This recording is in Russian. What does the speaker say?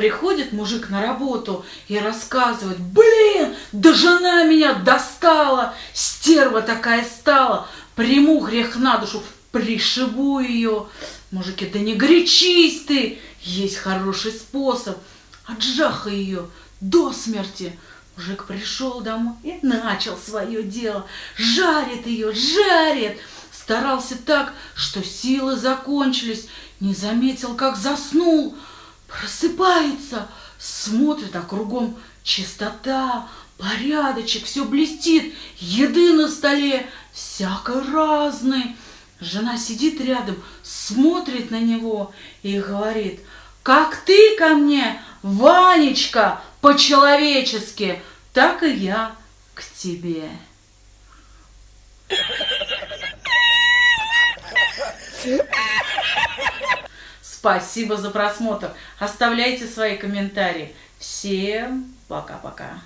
Приходит мужик на работу и рассказывает, блин, да жена меня достала, стерва такая стала, приму грех на душу, пришибу ее. Мужики, да не горячись ты, есть хороший способ, отжахай ее до смерти. Мужик пришел домой и начал свое дело, жарит ее, жарит. Старался так, что силы закончились, не заметил, как заснул. Просыпается, смотрит, а кругом чистота, порядочек, все блестит, еды на столе, всякой разной. Жена сидит рядом, смотрит на него и говорит, как ты ко мне, Ванечка, по-человечески, так и я к тебе. Спасибо за просмотр. Оставляйте свои комментарии. Всем пока-пока.